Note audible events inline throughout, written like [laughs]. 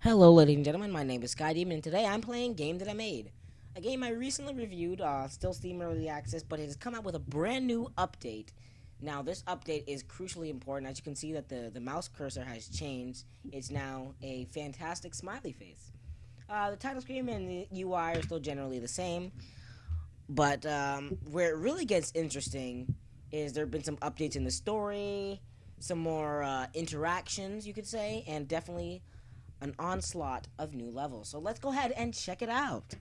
Hello, ladies and gentlemen. My name is Sky Demon, and today I'm playing a Game That I Made. A game I recently reviewed, uh, still Steam Early Access, but it has come out with a brand new update. Now, this update is crucially important. As you can see, that the, the mouse cursor has changed. It's now a fantastic smiley face. Uh, the title screen and the UI are still generally the same, but um, where it really gets interesting is there have been some updates in the story, some more uh, interactions, you could say, and definitely an onslaught of new levels. So let's go ahead and check it out.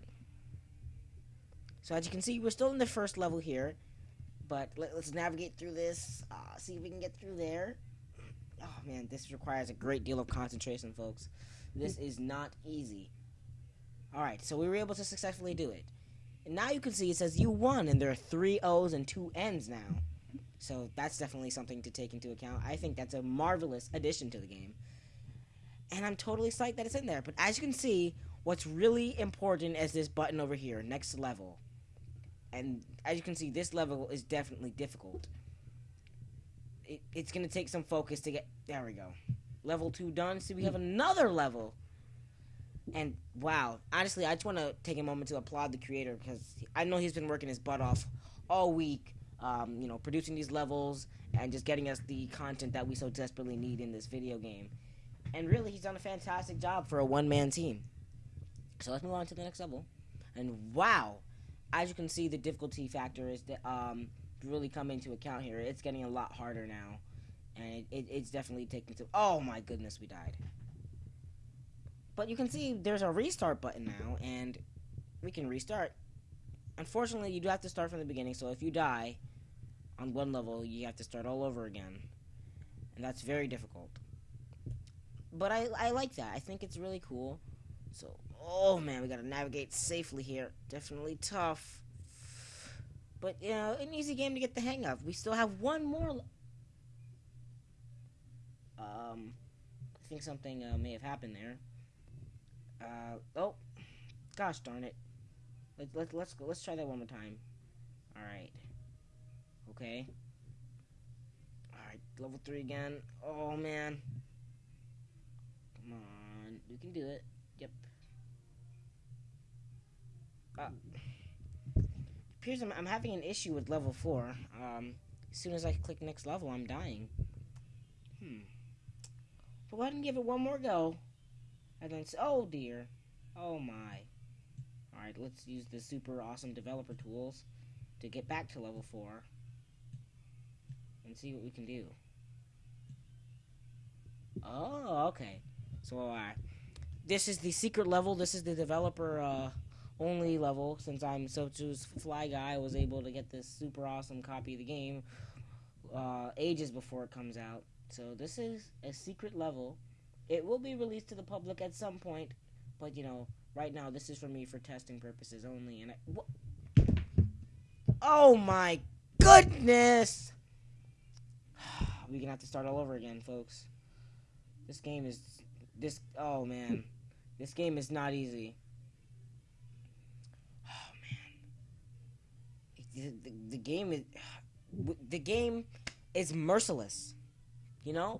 So as you can see, we're still in the first level here, but let, us navigate through this, uh, see if we can get through there. Oh man, this requires a great deal of concentration, folks. This is not easy. Alright, so we were able to successfully do it. And now you can see it says you won, and there are three O's and two N's now. So that's definitely something to take into account. I think that's a marvelous addition to the game and I'm totally psyched that it's in there. But as you can see, what's really important is this button over here, next level. And as you can see, this level is definitely difficult. It, it's going to take some focus to get... There we go. Level 2 done. See, we have another level. And, wow. Honestly, I just want to take a moment to applaud the creator because I know he's been working his butt off all week, um, you know, producing these levels and just getting us the content that we so desperately need in this video game. And really, he's done a fantastic job for a one man team. So let's move on to the next level. And wow, as you can see, the difficulty factor is that, um, really come into account here. It's getting a lot harder now. And it, it, it's definitely taking to. Oh my goodness, we died. But you can see there's a restart button now, and we can restart. Unfortunately, you do have to start from the beginning, so if you die on one level, you have to start all over again. And that's very difficult but I, I like that. I think it's really cool. So, oh man, we gotta navigate safely here. Definitely tough. But, you know, an easy game to get the hang of. We still have one more. Um, I think something uh, may have happened there. Uh, oh, gosh darn it. Let, let, let's go. Let's try that one more time. Alright. Okay. Alright, level 3 again. Oh, man. Come on. You can do it. Yep. Uh, appears I'm, I'm having an issue with level 4. Um, as soon as I click next level, I'm dying. Hmm. But go ahead and give it one more go. And then, oh dear. Oh my. Alright, let's use the super awesome developer tools to get back to level 4. And see what we can do. Oh, okay. So uh, this is the secret level. This is the developer uh, only level. Since I'm so choose Fly Guy, I was able to get this super awesome copy of the game uh, ages before it comes out. So this is a secret level. It will be released to the public at some point, but you know, right now this is for me for testing purposes only. And I, oh my goodness, [sighs] we're gonna have to start all over again, folks. This game is this oh man, this game is not easy. Oh man, the, the, the game is [sighs] the game is merciless. You know,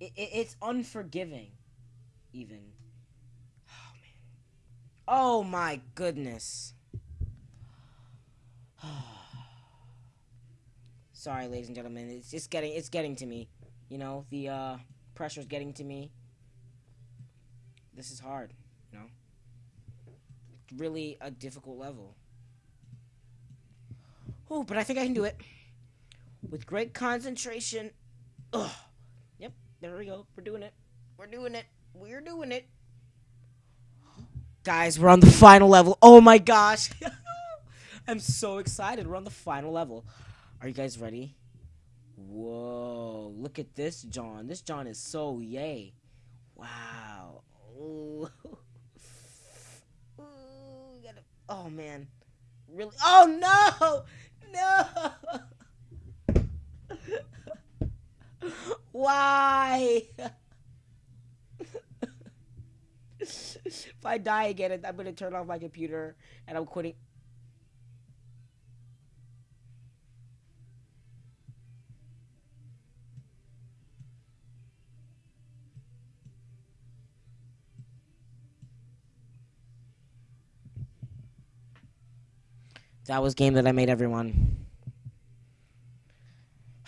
it, it, it's unforgiving, even. Oh man, oh my goodness. [sighs] Sorry, ladies and gentlemen. It's just getting it's getting to me. You know, the uh pressure's getting to me. This is hard, you know? Really a difficult level. Oh, but I think I can do it. With great concentration. Ugh. Yep, there we go. We're doing it. We're doing it. We're doing it. Guys, we're on the final level. Oh my gosh. [laughs] I'm so excited. We're on the final level. Are you guys ready? Look at this John. This John is so yay. Wow. Ooh. Ooh, gotta, oh man. Really? Oh no! No! Why? if I die again, I'm gonna turn off my computer and I'm quitting. That was game that I made everyone.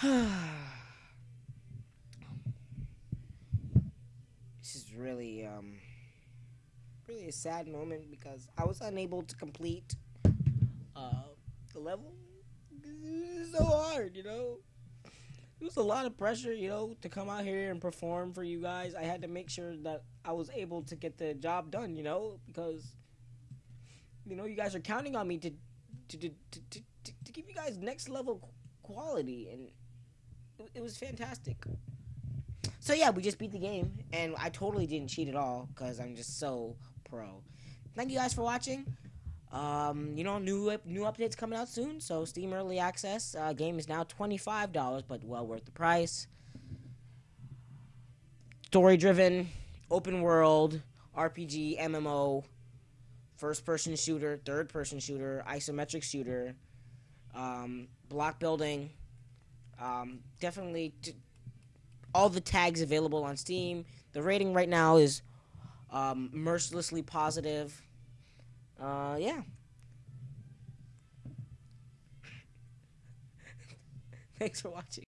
[sighs] this is really um really a sad moment because I was unable to complete uh the level. It's so hard, you know. It was a lot of pressure, you know, to come out here and perform for you guys. I had to make sure that I was able to get the job done, you know, because you know you guys are counting on me to to to to, to, give you guys next level quality, and it, it was fantastic. So yeah, we just beat the game, and I totally didn't cheat at all because I'm just so pro. Thank you guys for watching. Um, you know, new new updates coming out soon. So Steam Early Access uh, game is now twenty five dollars, but well worth the price. Story driven, open world, RPG, MMO, first person shooter, third person shooter, isometric shooter, um, block building. Um, definitely t- all the tags available on Steam. The rating right now is um, mercilessly positive. Uh, yeah. [laughs] Thanks for watching.